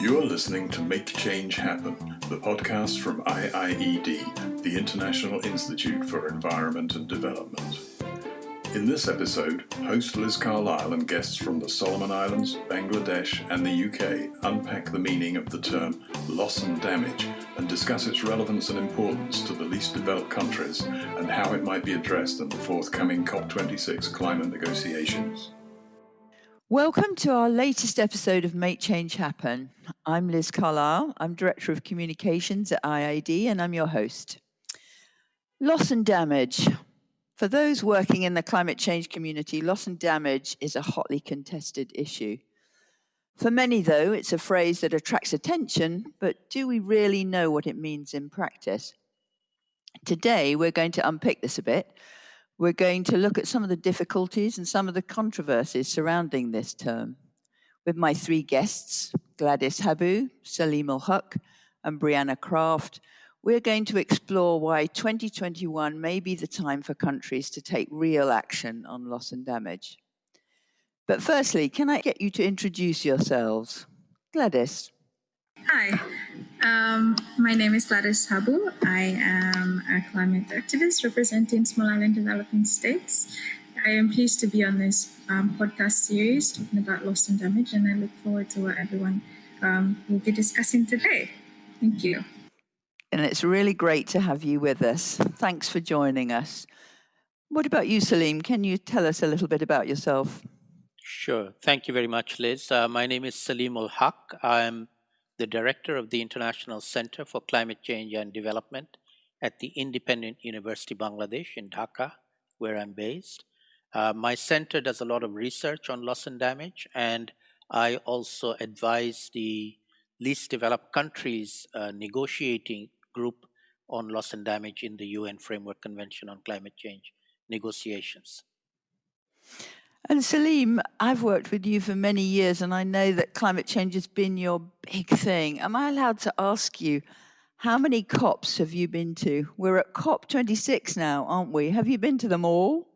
You are listening to Make Change Happen, the podcast from IIED, the International Institute for Environment and Development. In this episode, host Liz Carlile and guests from the Solomon Islands, Bangladesh, and the UK unpack the meaning of the term loss and damage and discuss its relevance and importance to the least developed countries and how it might be addressed in the forthcoming COP26 climate negotiations. Welcome to our latest episode of Make Change Happen. I'm Liz Carlile. I'm Director of Communications at IIED, and I'm your host. Loss and damage. For those working in the climate change community, loss and damage is a hotly contested issue. For many, though, it's a phrase that attracts attention, but do we really know what it means in practice? Today, we're going to unpick this a bit we're going to look at some of the difficulties and some of the controversies surrounding this term with my three guests, Gladys Habu, Saleem Huq, and Brianna Craft. We're going to explore why 2021 may be the time for countries to take real action on loss and damage. But firstly, can I get you to introduce yourselves? Gladys. Hi, um, my name is Gladys Habu. I am a climate activist representing small island developing states. I am pleased to be on this um, podcast series talking about loss and damage, and I look forward to what everyone um, will be discussing today. Thank you. And it's really great to have you with us. Thanks for joining us. What about you, Saleem? Can you tell us a little bit about yourself? Sure. Thank you very much, Liz. Uh, my name is Saleemul Huq. I'm the director of the International Center for Climate Change and Development at the Independent University Bangladesh in Dhaka, where I'm based. Uh, my center does a lot of research on loss and damage, and I also advise the least developed countries uh, negotiating group on loss and damage in the UN Framework Convention on Climate Change negotiations. And Saleem, I've worked with you for many years, and I know that climate change has been your big thing. Am I allowed to ask you, how many COPs have you been to? We're at COP 26 now, aren't we? Have you been to them all?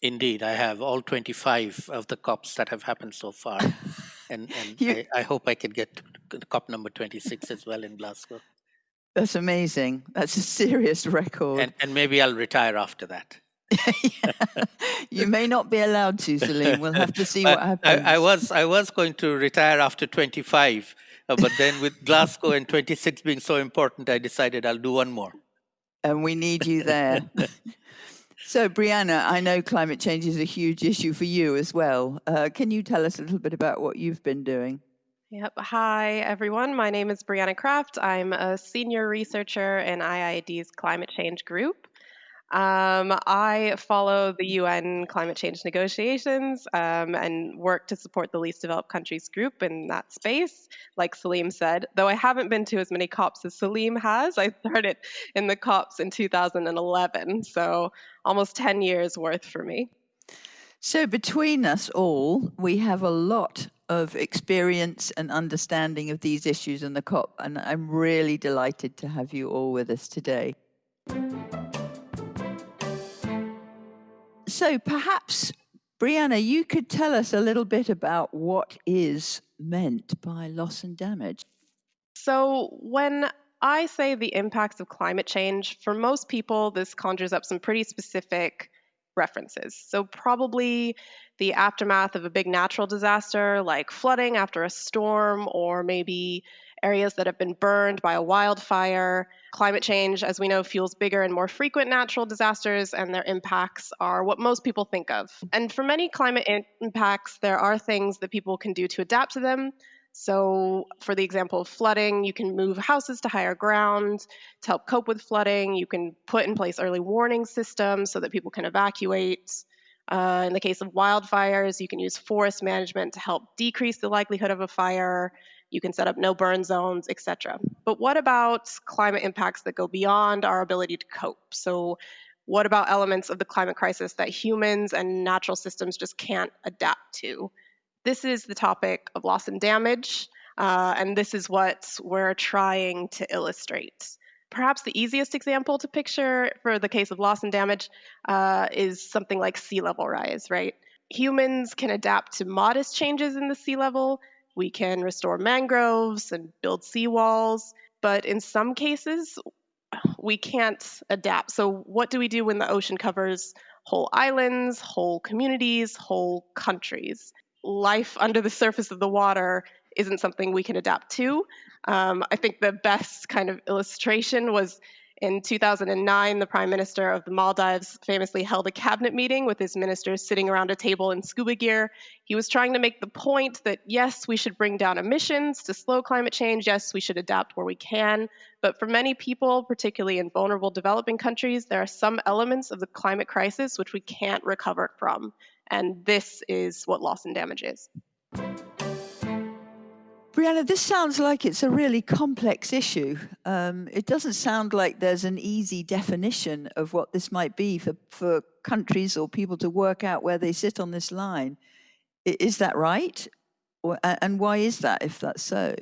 Indeed, I have all 25 of the COPs that have happened so far. and, and I, I, hope I can get to COP number 26 as well in Glasgow. That's amazing. That's a serious record. And, and maybe I'll retire after that. you may not be allowed to, Saleem. We'll have to see what happens. I, I, was I was going to retire after 25, uh, but then with Glasgow and 26 being so important, I decided I'll do one more. And we need you there. so, Brianna, I know climate change is a huge issue for you as well. Uh, can you tell us a little bit about what you've been doing? Yep. Hi, everyone. My name is Brianna Craft. I'm a senior researcher in IIED's climate change group. Um, I follow the UN climate change negotiations um, and work to support the least developed countries group in that space, like Saleem said. Though I haven't been to as many COPs as Saleem has, I started in the COPs in 2011, so almost 10 years worth for me. So, between us all, we have a lot of experience and understanding of these issues in the COP, and I'm really delighted to have you all with us today. So perhaps, Brianna, you could tell us a little bit about what is meant by loss and damage. So when I say the impacts of climate change, for most people, this conjures up some pretty specific references. So, probably the aftermath of a big natural disaster like flooding after a storm, or maybe areas that have been burned by a wildfire. Climate change, as we know, fuels bigger and more frequent natural disasters, and their impacts are what most people think of. And for many climate in- impacts, there are things that people can do to adapt to them. So, for the example of flooding, you can move houses to higher ground to help cope with flooding. You can put in place early warning systems so that people can evacuate. Uh, in the case of wildfires, you can use forest management to help decrease the likelihood of a fire. You can set up no burn zones, etc. But what about climate impacts that go beyond our ability to cope? So, what about elements of the climate crisis that humans and natural systems just can't adapt to? This is the topic of loss and damage, uh, and this is what we're trying to illustrate. Perhaps the easiest example to picture for the case of loss and damage uh, is something like sea level rise, right? Humans can adapt to modest changes in the sea level, we can restore mangroves and build seawalls, but in some cases, we can't adapt. So, what do we do when the ocean covers whole islands, whole communities, whole countries? Life under the surface of the water isn't something we can adapt to. Um, I think the best kind of illustration was in 2009, the Prime Minister of the Maldives famously held a cabinet meeting with his ministers sitting around a table in scuba gear. He was trying to make the point that yes, we should bring down emissions to slow climate change. Yes, we should adapt where we can. But for many people, particularly in vulnerable developing countries, there are some elements of the climate crisis which we can't recover from. And this is what loss and damage is. Brianna, this sounds like it's a really complex issue. Um, it doesn't sound like there's an easy definition of what this might be for, for countries or people to work out where they sit on this line. Is that right? Or, and why is that if that's so?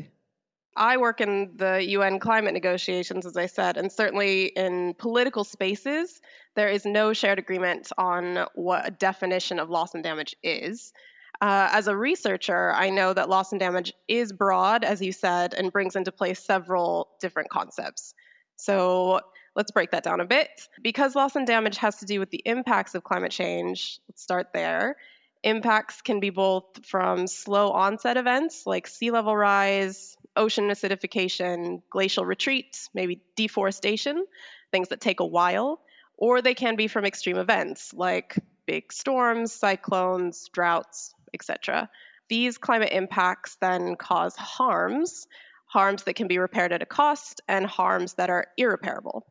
I work in the UN climate negotiations, as I said, and certainly in political spaces, there is no shared agreement on what a definition of loss and damage is. Uh, as a researcher, I know that loss and damage is broad, as you said, and brings into play several different concepts. So let's break that down a bit. Because loss and damage has to do with the impacts of climate change, let's start there. Impacts can be both from slow onset events like sea level rise, ocean acidification, glacial retreat, maybe deforestation, things that take a while, or they can be from extreme events like big storms, cyclones, droughts, etc. These climate impacts then cause harms, harms that can be repaired at a cost, and harms that are irreparable.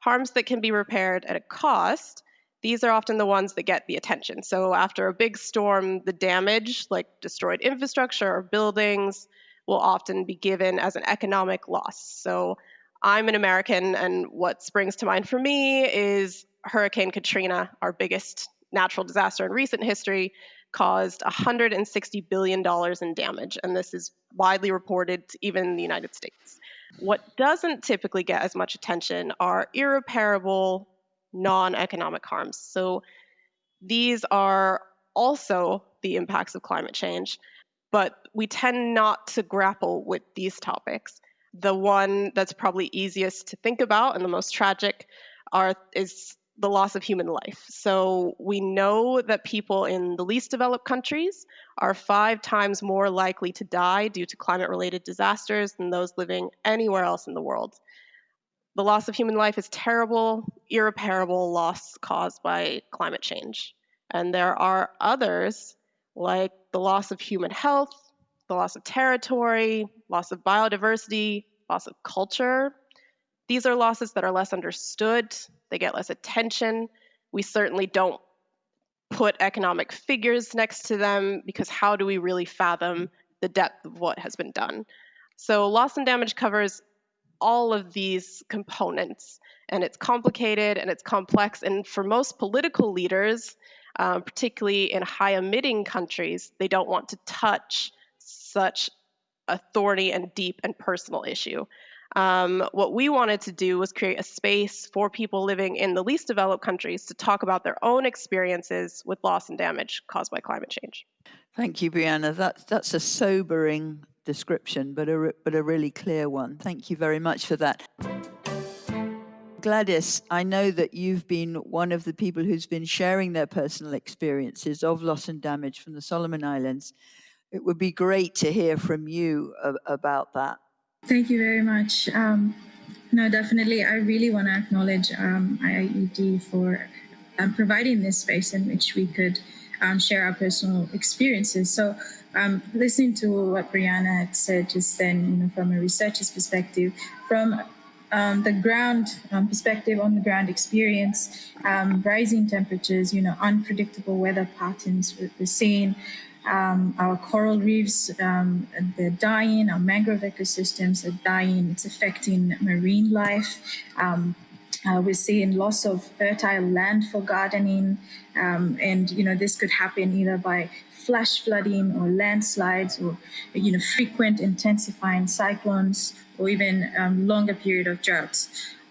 Harms that can be repaired at a cost, these are often the ones that get the attention. So after a big storm, the damage, like destroyed infrastructure or buildings, will often be given as an economic loss. So I'm an American, and what springs to mind for me is Hurricane Katrina, our biggest natural disaster in recent history, caused $160 billion in damage, and this is widely reported even in the United States. What doesn't typically get as much attention are irreparable non economic harms. So these are also the impacts of climate change, but we tend not to grapple with these topics. The one that's probably easiest to think about and the most tragic are, is the loss of human life. So we know that people in the least developed countries are five times more likely to die due to climate related disasters than those living anywhere else in the world. The loss of human life is terrible, irreparable loss caused by climate change. And there are others, like the loss of human health, the loss of territory, loss of biodiversity, loss of culture, these are losses that are less understood, they get less attention. We certainly don't put economic figures next to them because how do we really fathom the depth of what has been done? So, loss and damage covers all of these components, and it's complicated and it's complex. And for most political leaders, um, particularly in high emitting countries, they don't want to touch such a thorny and deep and personal issue. Um, what we wanted to do was create a space for people living in the least developed countries to talk about their own experiences with loss and damage caused by climate change. Thank you, Brianna. That's, that's a sobering description, but a, but a really clear one. Thank you very much for that. Gladys, I know that you've been one of the people who's been sharing their personal experiences of loss and damage from the Solomon Islands. It would be great to hear from you about that. Thank you very much. Um, no, definitely. I really want to acknowledge um, IIED for um, providing this space in which we could um, share our personal experiences. So, um, listening to what Brianna had said just then, you know, from a researcher's perspective, from um, the ground um, perspective, on the ground experience, um, rising temperatures, you know, unpredictable weather patterns we're seeing, um, our coral reefs, um, they're dying, our mangrove ecosystems are dying, it's affecting marine life. Um, uh, we're seeing loss of fertile land for gardening, um, and you know this could happen either by flash flooding or landslides or you know frequent intensifying cyclones or even um, longer period of droughts.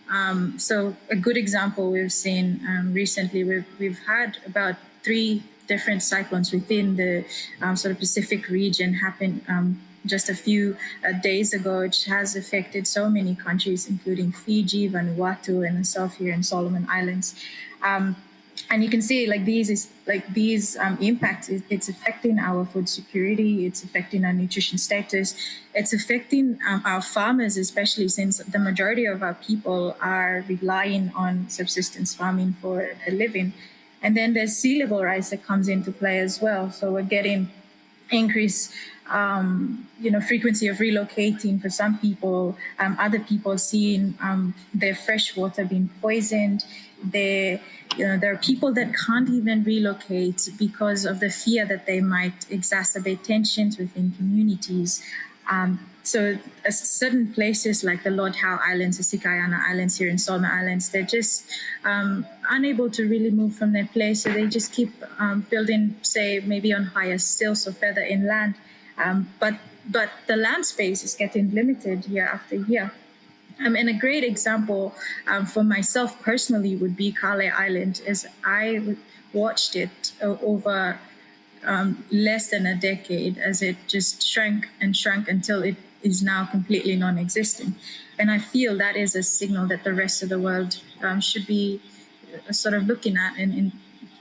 Um, so a good example we've seen recently, we've, we've had about three different cyclones within the um, sort of Pacific region happen um, just a few uh, days ago, which has affected so many countries, including Fiji, Vanuatu, and myself here in Solomon Islands. And you can see like these is like these um, impacts it's affecting our food security it's affecting our nutrition status it's affecting um, our farmers especially since the majority of our people are relying on subsistence farming for a living. And then there's sea level rise that comes into play as well. So we're getting increase um, you know frequency of relocating for some people um, other people seeing um, their fresh water being poisoned there you know there are people that can't even relocate because of the fear that they might exacerbate tensions within communities um, so uh, certain places like the Lord Howe Islands, the Sikayana Islands here in Solomon Islands, they're just um, unable to really move from their place. So they just keep um, building, say, maybe on higher stilts or further inland. Um, but but the land space is getting limited year after year. Um, and a great example um, for myself personally would be Kale Island, as I watched it uh, over um, less than a decade as it just shrank and shrank until it is now completely non-existent. And I feel that is a signal that the rest of the world um, should be uh, sort of looking at and, and,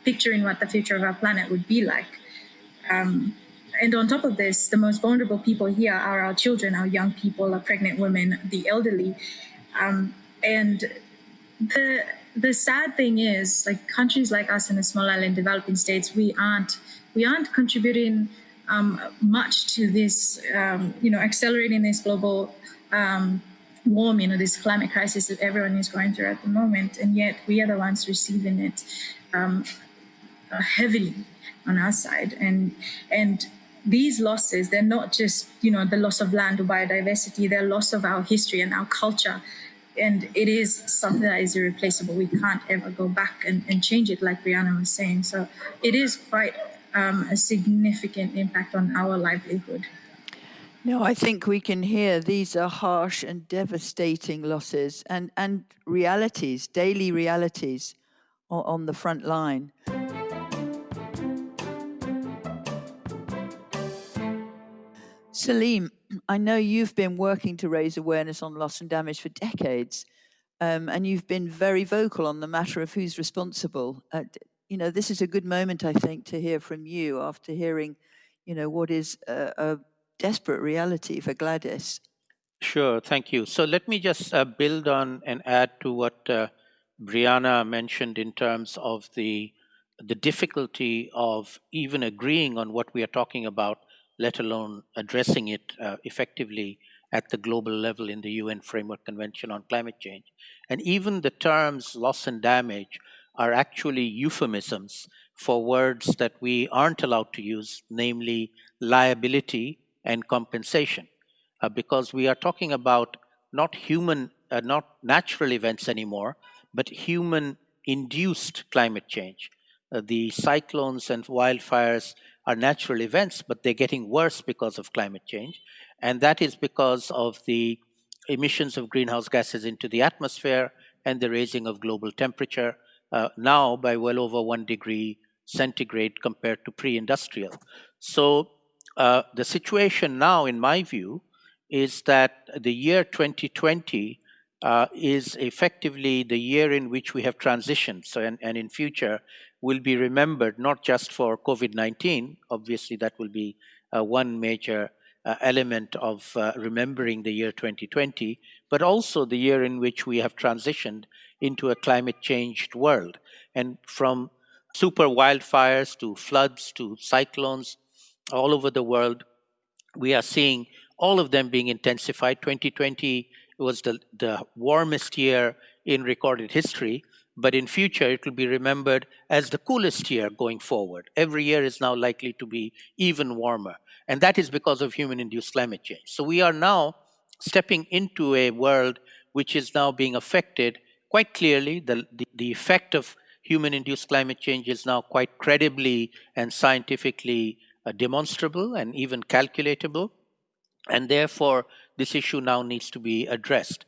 picturing what the future of our planet would be like. Um, and on top of this, the most vulnerable people here are our children, our young people, our pregnant women, the elderly. Um, and the the sad thing is, like countries like us in the small island developing states, we aren't we aren't contributing um, much to this, um, you know, accelerating this global um, warming or this climate crisis that everyone is going through at the moment, and yet we are the ones receiving it um, heavily on our side, and and these losses, they're not just, you know, the loss of land or biodiversity, they're loss of our history and our culture. And it is something that is irreplaceable. We can't ever go back and, and change it, like Brianna was saying. So it is quite um, a significant impact on our livelihood. No, I think we can hear these are harsh and devastating losses and, and realities, daily realities on the front line. Salim, I know you've been working to raise awareness on loss and damage for decades, um, and you've been very vocal on the matter of who's responsible. Uh, you know, this is a good moment, I think, to hear from you after hearing, you know, what is a, a desperate reality for Gladys. Sure, thank you. So let me just uh, build on and add to what uh, Brianna mentioned in terms of the the difficulty of even agreeing on what we are talking about let alone addressing it uh, effectively at the global level in the UN Framework Convention on Climate Change. And even the terms loss and damage are actually euphemisms for words that we aren't allowed to use, namely liability and compensation, uh, because we are talking about not human, uh, not natural events anymore, but human induced climate change. Uh, the cyclones and wildfires are natural events, but they're getting worse because of climate change. And that is because of the emissions of greenhouse gases into the atmosphere and the raising of global temperature, uh, now by well over one degree centigrade compared to pre industrial. So, uh, the situation now, in my view, is that the year 2020 uh, is effectively the year in which we have transitioned. So, and, and in future, will be remembered not just for COVID 19, obviously, that will be uh, one major uh, element of uh, remembering the year 2020, but also the year in which we have transitioned into a climate changed world. And from super wildfires to floods to cyclones all over the world, we are seeing all of them being intensified. 2020 was the, the warmest year in recorded history but in future it will be remembered as the coolest year going forward. Every year is now likely to be even warmer, and that is because of human-induced climate change. So we are now stepping into a world which is now being affected quite clearly. The, the, the effect of human-induced climate change is now quite credibly and scientifically uh, demonstrable and even calculatable, and therefore this issue now needs to be addressed.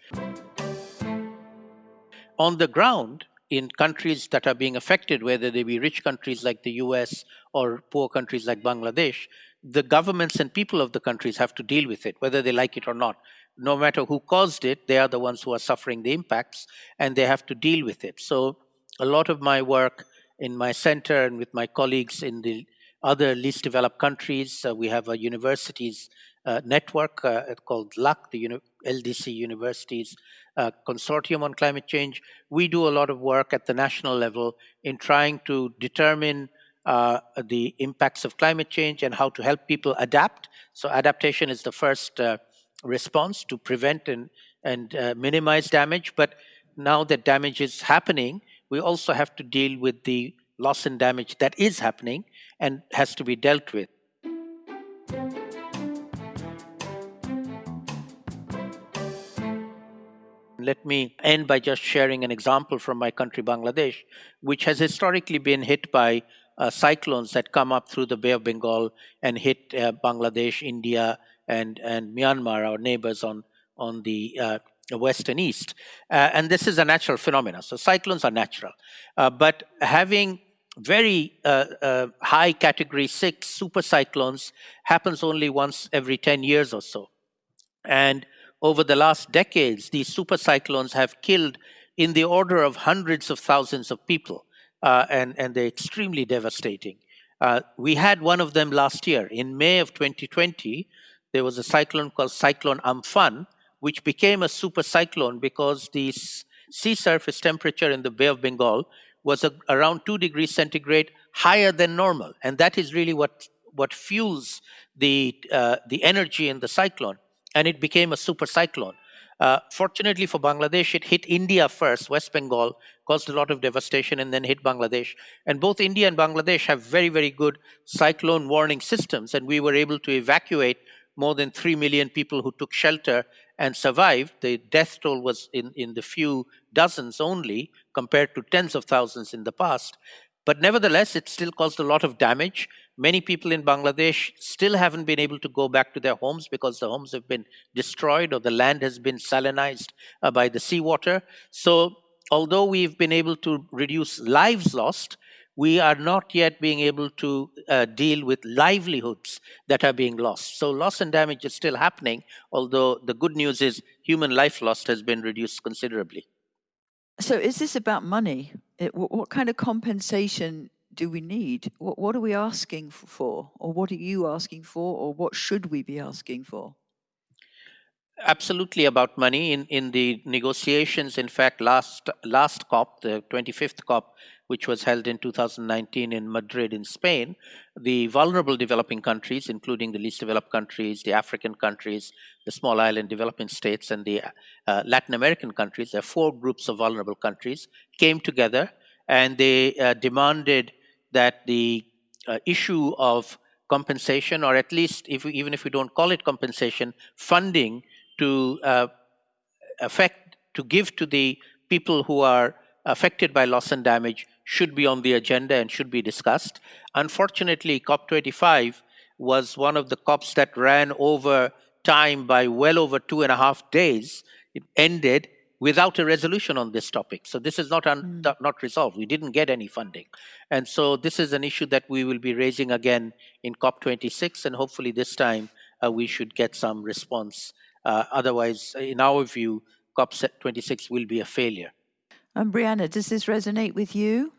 On the ground, in countries that are being affected, whether they be rich countries like the US or poor countries like Bangladesh, the governments and people of the countries have to deal with it, whether they like it or not. No matter who caused it, they are the ones who are suffering the impacts and they have to deal with it. So, a lot of my work in my center and with my colleagues in the other least developed countries, uh, we have a universities uh, network uh, called LUC, the Uni- LDC Universities uh, Consortium on Climate Change. We do a lot of work at the national level in trying to determine uh, the impacts of climate change and how to help people adapt. So, adaptation is the first uh, response to prevent and, and uh, minimize damage. But now that damage is happening, we also have to deal with the loss and damage that is happening and has to be dealt with. Let me end by just sharing an example from my country, Bangladesh, which has historically been hit by uh, cyclones that come up through the Bay of Bengal and hit uh, Bangladesh, India, and, and Myanmar, our neighbors on, on the uh, west and east. Uh, and this is a natural phenomenon. So cyclones are natural. Uh, but having very uh, high category six super cyclones happens only once every 10 years or so. And over the last decades, these super cyclones have killed in the order of hundreds of thousands of people uh, and, and they're extremely devastating. Uh, we had one of them last year. In May of 2020, there was a cyclone called Cyclone Amphan, which became a super cyclone because the sea surface temperature in the Bay of Bengal was a, around 2 degrees centigrade higher than normal. And that is really what, what fuels the, uh, the energy in the cyclone. And it became a super cyclone. Uh, fortunately for Bangladesh, it hit India first, West Bengal, caused a lot of devastation, and then hit Bangladesh. And both India and Bangladesh have very, very good cyclone warning systems, and we were able to evacuate more than 3 million people who took shelter and survived. The death toll was in, in the few dozens only, compared to tens of thousands in the past. But nevertheless, it still caused a lot of damage. Many people in Bangladesh still haven't been able to go back to their homes because the homes have been destroyed or the land has been salinized uh, by the seawater. So, although we've been able to reduce lives lost, we are not yet being able to uh, deal with livelihoods that are being lost. So, loss and damage is still happening, although the good news is human life lost has been reduced considerably. So, is this about money? It, what, what kind of compensation do we need? What, what are we asking for? Or what are you asking for? Or what should we be asking for? Absolutely about money. In, in the negotiations, in fact, last, last COP, the 25th COP, which was held in 2019 in Madrid, in Spain, the vulnerable developing countries, including the least developed countries, the African countries, the small island developing states, and the uh, Latin American countries, there are four groups of vulnerable countries, came together and they uh, demanded that the uh, issue of compensation, or at least if we, even if we don't call it compensation, funding to uh, affect to give to the people who are affected by loss and damage should be on the agenda and should be discussed. Unfortunately, COP25 was one of the COPs that ran over time by well over two and a half days. It ended without a resolution on this topic. So this is not un- mm. not resolved. We didn't get any funding, and so this is an issue that we will be raising again in COP26, and hopefully this time uh, we should get some response. Uh, otherwise, in our view, COP26 will be a failure. And Brianna, does this resonate with you?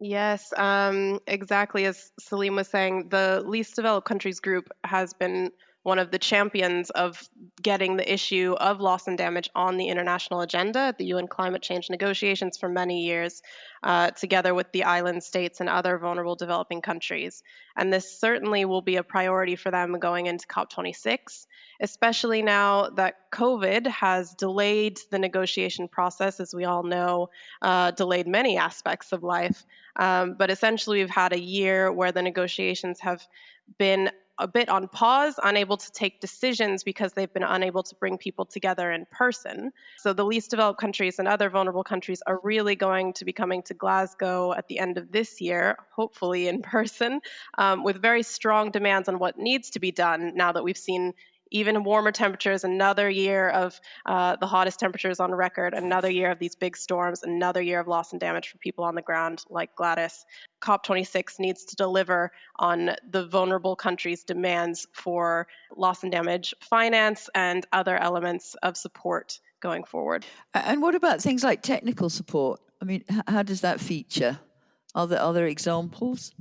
Yes, um, exactly as Saleem was saying, the least developed countries group has been one of the champions of getting the issue of loss and damage on the international agenda at the UN climate change negotiations for many years, uh, together with the island states and other vulnerable developing countries. And this certainly will be a priority for them going into COP26, especially now that COVID has delayed the negotiation process, as we all know, uh, delayed many aspects of life. Um, but essentially, we've had a year where the negotiations have been a bit on pause, unable to take decisions because they've been unable to bring people together in person. So the least developed countries and other vulnerable countries are really going to be coming to Glasgow at the end of this year, hopefully in person, um, with very strong demands on what needs to be done now that we've seen even warmer temperatures, another year of uh, the hottest temperatures on record, another year of these big storms, another year of loss and damage for people on the ground like Gladys. COP26 needs to deliver on the vulnerable countries' demands for loss and damage finance and other elements of support going forward. And what about things like technical support? I mean, how does that feature? Are there other examples?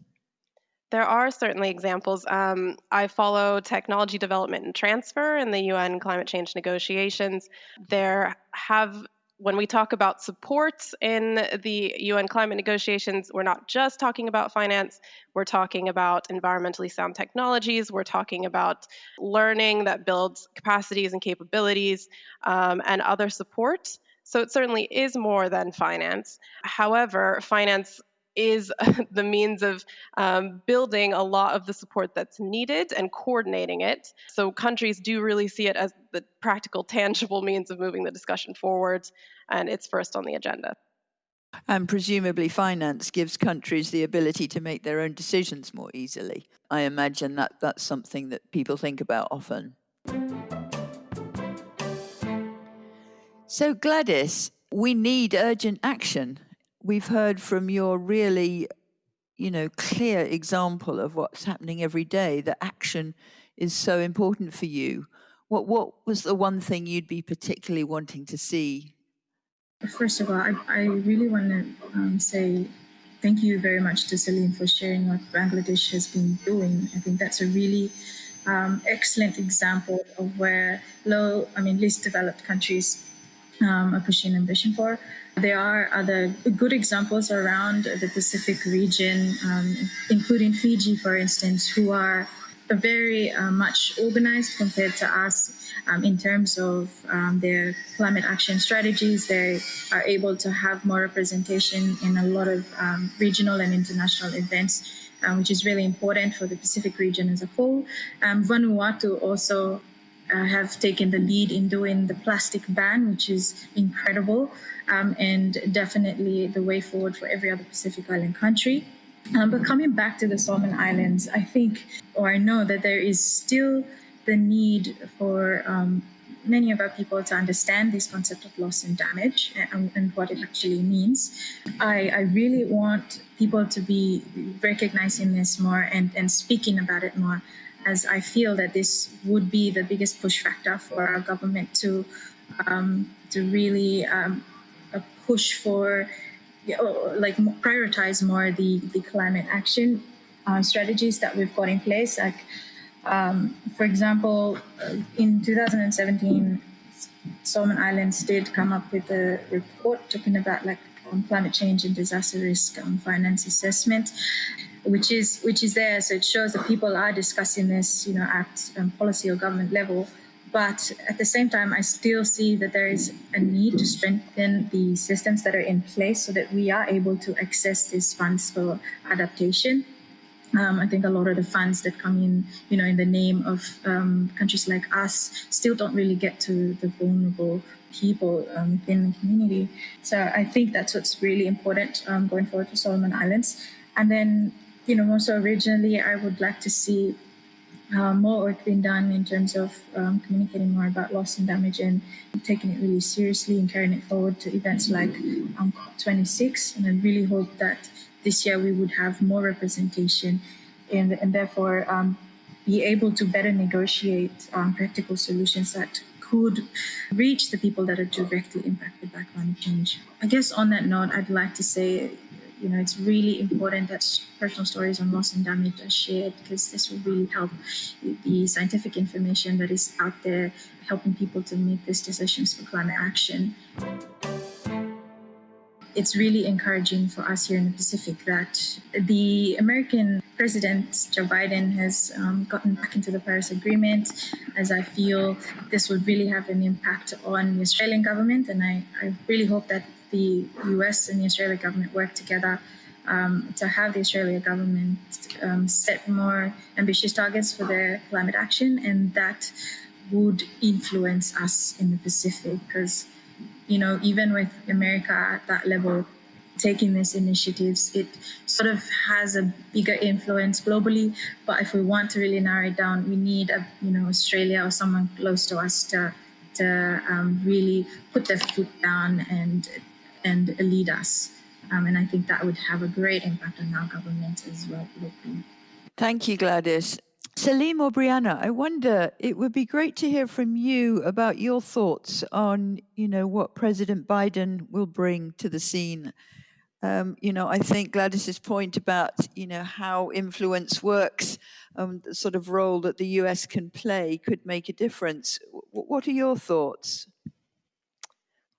There are certainly examples. Um, I follow technology development and transfer in the UN climate change negotiations. There have when we talk about supports in the UN climate negotiations, we're not just talking about finance, we're talking about environmentally sound technologies, we're talking about learning that builds capacities and capabilities, um, and other support. So it certainly is more than finance. However, finance is the means of um, building a lot of the support that's needed and coordinating it. So countries do really see it as the practical, tangible means of moving the discussion forward, and it's first on the agenda. And presumably, finance gives countries the ability to make their own decisions more easily. I imagine that that's something that people think about often. So, Gladys, we need urgent action we've heard from your really, you know, clear example of what's happening every day, that action is so important for you. What, what was the one thing you'd be particularly wanting to see? First of all, I, I really want to um, say thank you very much to Saleem for sharing what Bangladesh has been doing. I think that's a really um, excellent example of where low, I mean, least developed countries um, are pushing ambition for. There are other good examples around the Pacific region, um, including Fiji, for instance, who are very uh, much organized compared to us um, in terms of um, their climate action strategies. They are able to have more representation in a lot of um, regional and international events, um, which is really important for the Pacific region as a whole. Um, Vanuatu also uh, have taken the lead in doing the plastic ban, which is incredible um, and definitely the way forward for every other Pacific Island country. Um, but coming back to the Solomon Islands, I think, or I know that there is still the need for um, many of our people to understand this concept of loss and damage and, and what it actually means. I, I, really want people to be recognizing this more and, and speaking about it more, as I feel that this would be the biggest push factor for our government to um, to really um, push for like prioritize more the, the climate action uh, strategies that we've got in place. Like, um, for example, uh, in 2017, Solomon Islands did come up with a report talking about like climate change and disaster risk on finance assessment, which is which is there. So it shows that people are discussing this, you know, at um, policy or government level. But at the same time, I still see that there is a need to strengthen the systems that are in place so that we are able to access these funds for adaptation. Um, I think a lot of the funds that come in, you know, in the name of um, countries like us, still don't really get to the vulnerable people um, within the community. So I think that's what's really important um, going forward for Solomon Islands. And then, you know, also originally, I would like to see uh, more work being done in terms of um, communicating more about loss and damage and taking it really seriously and carrying it forward to events like um, COP26. And I really hope that this year we would have more representation and, and therefore um, be able to better negotiate um, practical solutions that could reach the people that are directly impacted by climate change. I guess on that note, I'd like to say you know, it's really important that personal stories on loss and damage are shared because this will really help the scientific information that is out there helping people to make these decisions for climate action. It's really encouraging for us here in the Pacific that the American President Joe Biden has um, gotten back into the Paris Agreement, as I feel this would really have an impact on the Australian government. And I, I really hope that the US and the Australian government work together um, to have the Australian government um, set more ambitious targets for their climate action, and that would influence us in the Pacific because, you know, even with America at that level taking these initiatives, it sort of has a bigger influence globally. But if we want to really narrow it down, we need a you know Australia or someone close to us to to um, really put their foot down and and lead us. Um, and I think that would have a great impact on our government as well locally. Thank you, Gladys. Saleem or Brianna, I wonder, it would be great to hear from you about your thoughts on, you know, what President Biden will bring to the scene. Um, you know, I think Gladys's point about, you know, how influence works, um, the sort of role that the US can play could make a difference. W- what are your thoughts?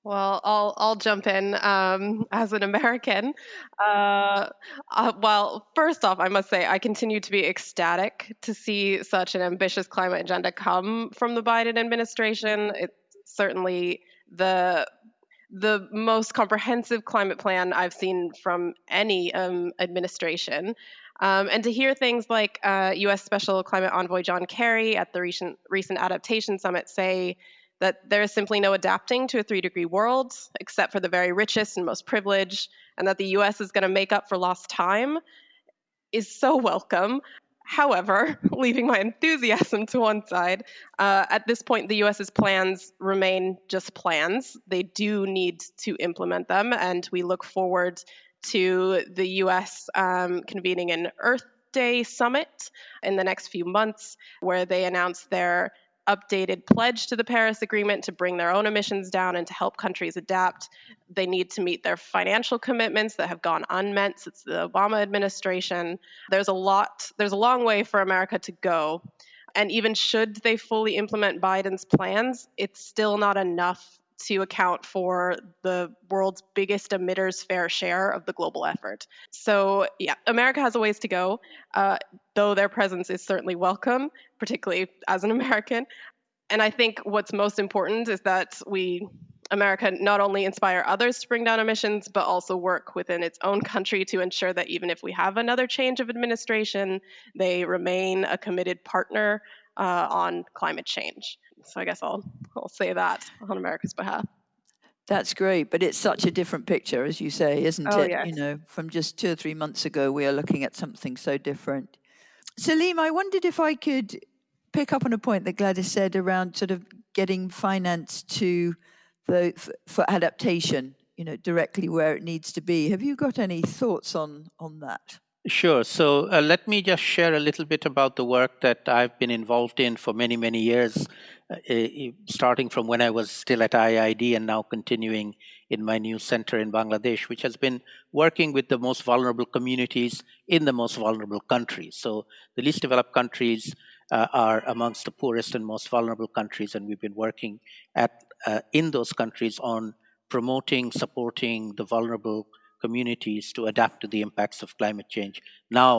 Well, I'll I'll jump in um, as an American. Uh, uh, well, first off, I must say I continue to be ecstatic to see such an ambitious climate agenda come from the Biden administration. It's certainly the the most comprehensive climate plan I've seen from any um, administration. Um, and to hear things like uh, U.S. Special Climate Envoy John Kerry at the recent recent adaptation summit say that there is simply no adapting to a three degree world except for the very richest and most privileged, and that the US is going to make up for lost time is so welcome. However, leaving my enthusiasm to one side, uh, at this point, the US's plans remain just plans. They do need to implement them, and we look forward to the US um, convening an Earth Day summit in the next few months, where they announce their updated pledge to the Paris Agreement to bring their own emissions down and to help countries adapt. They need to meet their financial commitments that have gone unmet since the Obama administration. There's a lot, there's a long way for America to go. And even should they fully implement Biden's plans, it's still not enough to account for the world's biggest emitters' fair share of the global effort. So, yeah, America has a ways to go, uh, though their presence is certainly welcome, particularly as an American. And I think what's most important is that we, America, not only inspire others to bring down emissions, but also work within its own country to ensure that even if we have another change of administration, they remain a committed partner uh, on climate change. So I guess I'll I'll say that on America's behalf. That's great, but it's such a different picture, as you say, isn't oh, it? Yes. You know, from just two or three months ago, we are looking at something so different. Saleem, I wondered if I could pick up on a point that Gladys said around sort of getting finance to the for adaptation, you know, directly where it needs to be. Have you got any thoughts on on that? Sure. So uh, let me just share a little bit about the work that I've been involved in for many, many years, uh, starting from when I was still at IIED and now continuing in my new center in Bangladesh, which has been working with the most vulnerable communities in the most vulnerable countries. So the least developed countries uh, are amongst the poorest and most vulnerable countries, and we've been working at uh, in those countries on promoting, supporting the vulnerable communities to adapt to the impacts of climate change. Now,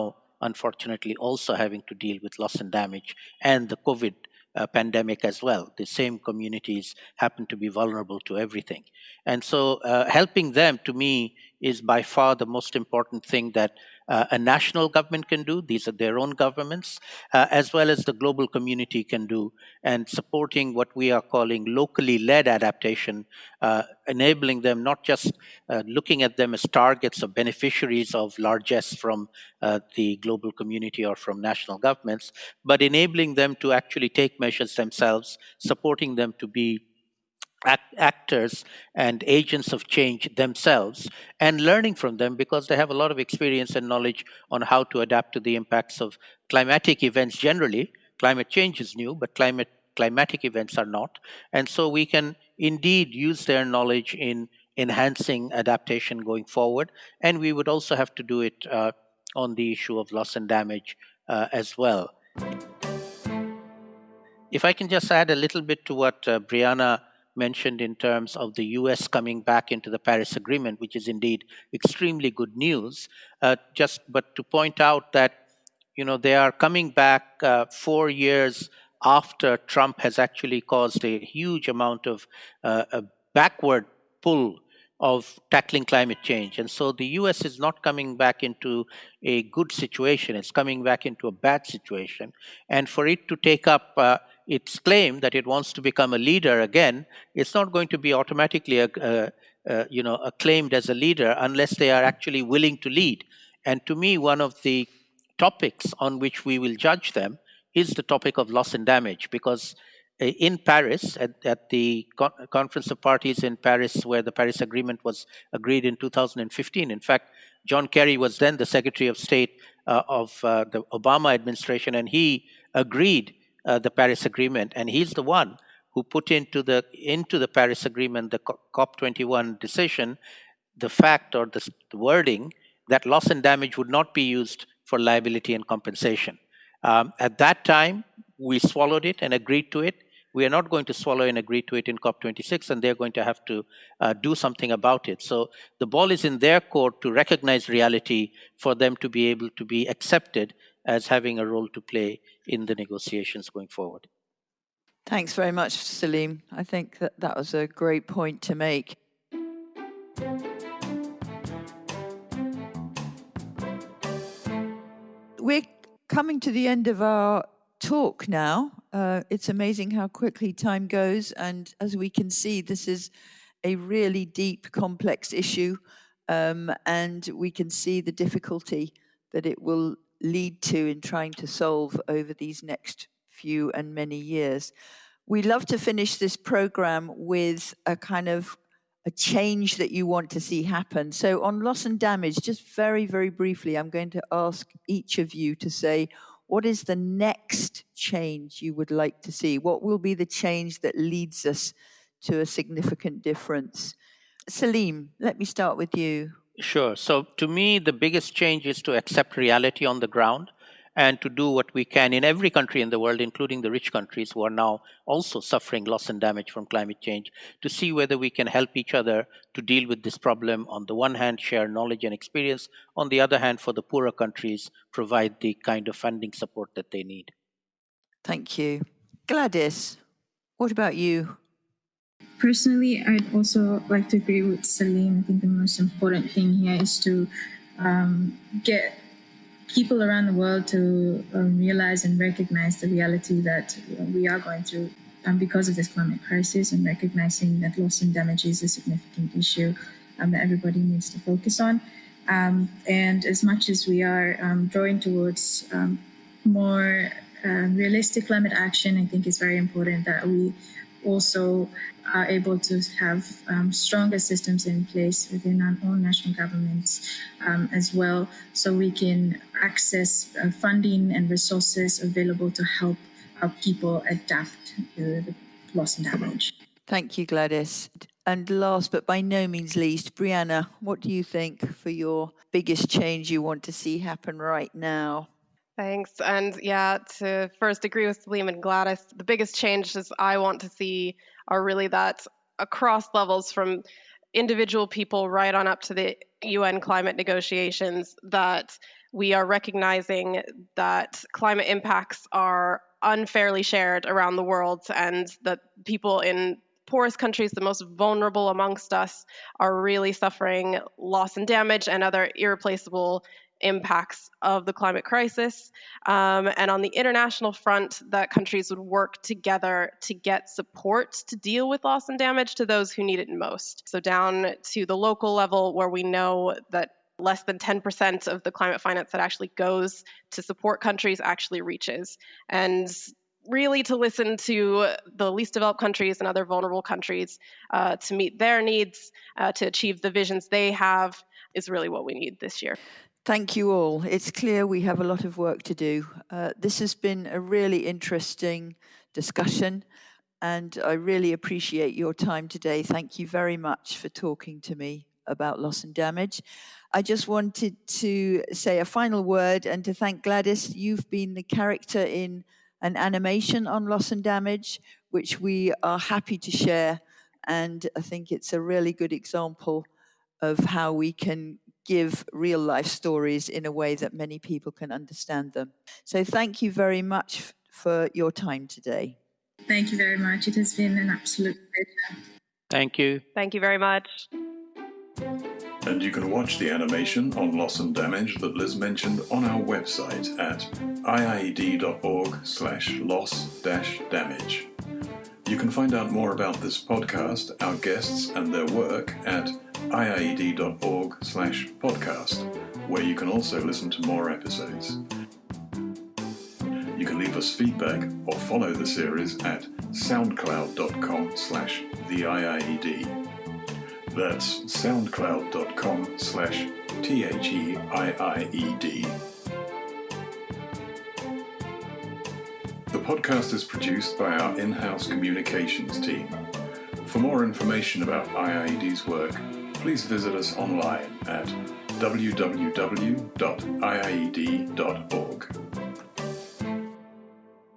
unfortunately, also having to deal with loss and damage and the COVID uh, pandemic as well. The same communities happen to be vulnerable to everything. And so, uh, helping them to me is by far the most important thing that uh, a national government can do. These are their own governments, uh, as well as the global community can do, and supporting what we are calling locally led adaptation, uh, enabling them not just uh, looking at them as targets or beneficiaries of largesse from uh, the global community or from national governments, but enabling them to actually take measures themselves, supporting them to be act, actors and agents of change themselves and learning from them because they have a lot of experience and knowledge on how to adapt to the impacts of climatic events generally. Climate change is new, but climate climatic events are not. And so we can indeed use their knowledge in enhancing adaptation going forward. And we would also have to do it uh, on the issue of loss and damage uh, as well. If I can just add a little bit to what uh, Brianna mentioned in terms of the US coming back into the Paris Agreement, which is indeed extremely good news. Uh, just but to point out that you know they are coming back uh, four years after Trump has actually caused a huge amount of uh, a backward pull of tackling climate change. And so the US is not coming back into a good situation, it's coming back into a bad situation. And for it to take up uh, its claim that it wants to become a leader again, it's not going to be automatically a, a, uh, you know, acclaimed as a leader unless they are actually willing to lead. And to me, one of the topics on which we will judge them is the topic of loss and damage because uh, in Paris, at, at the Con- Conference of Parties in Paris, where the Paris Agreement was agreed in 2015. In fact, John Kerry was then the Secretary of State uh, of uh, the Obama administration, and he agreed uh, the Paris Agreement, and he's the one who put into the into the Paris Agreement, the COP21 decision, the fact or the wording that loss and damage would not be used for liability and compensation. Um, at that time, we swallowed it and agreed to it. We are not going to swallow and agree to it in COP26, and they're going to have to uh, do something about it. So the ball is in their court to recognize reality for them to be able to be accepted as having a role to play in the negotiations going forward. Thanks very much, Saleem. I think that that was a great point to make. We're coming to the end of our talk now. Uh, it's amazing how quickly time goes. And as we can see, this is a really deep, complex issue. Um, and we can see the difficulty that it will lead to in trying to solve over these next few and many years. We love to finish this program with a kind of a change that you want to see happen. So, on loss and damage, just very, very briefly, I'm going to ask each of you to say, what is the next change you would like to see? What will be the change that leads us to a significant difference? Saleem, let me start with you. Sure. So, to me, the biggest change is to accept reality on the ground and to do what we can in every country in the world, including the rich countries who are now also suffering loss and damage from climate change, to see whether we can help each other to deal with this problem. On the one hand, share knowledge and experience. On the other hand, for the poorer countries, provide the kind of funding support that they need. Thank you. Gladys, what about you? Personally, I'd also like to agree with Saleem. I think the most important thing here is to um, get people around the world to um, realize and recognize the reality that we are going through um, because of this climate crisis and recognizing that loss and damage is a significant issue um, that everybody needs to focus on. Um, and as much as we are um, drawing towards um, more uh, realistic climate action, I think it's very important that we also are able to have um, stronger systems in place within our own national governments um, as well, so we can access uh, funding and resources available to help our people adapt to the loss and damage. Thank you, Gladys. And last but by no means least, Brianna, what do you think for your biggest change you want to see happen right now? Thanks. And yeah, to first agree with Saleem and Gladys, the biggest changes I want to see are really that across levels from individual people right on up to the UN climate negotiations that we are recognizing that climate impacts are unfairly shared around the world and that people in poorest countries, the most vulnerable amongst us, are really suffering loss and damage and other irreplaceable impacts of the climate crisis. Um, and on the international front, that countries would work together to get support to deal with loss and damage to those who need it most. So, down to the local level, where we know that less than 10% of the climate finance that actually goes to support countries actually reaches. And really to listen to the least developed countries and other vulnerable countries uh, to meet their needs, uh, to achieve the visions they have, is really what we need this year. Thank you all. It's clear we have a lot of work to do. Uh, this has been a really interesting discussion, and I really appreciate your time today. Thank you very much for talking to me about loss and damage. I just wanted to say a final word and to thank Gladys. You've been the character in an animation on loss and damage, which we are happy to share. And I think it's a really good example of how we can give real life stories in a way that many people can understand them. So thank you very much for your time today. Thank you very much. It has been an absolute pleasure. Thank you. Thank you very much. And you can watch the animation on loss and damage that Liz mentioned on our website at iied.org slash loss dash damage. You can find out more about this podcast, our guests, and their work at iied.org slash podcast, where you can also listen to more episodes. You can leave us feedback or follow the series at soundcloud.com slash the IIED. That's soundcloud.com slash T-H-E-I-I-E-D. The podcast is produced by our in-house communications team. For more information about IIED's work, please visit us online at www.iied.org.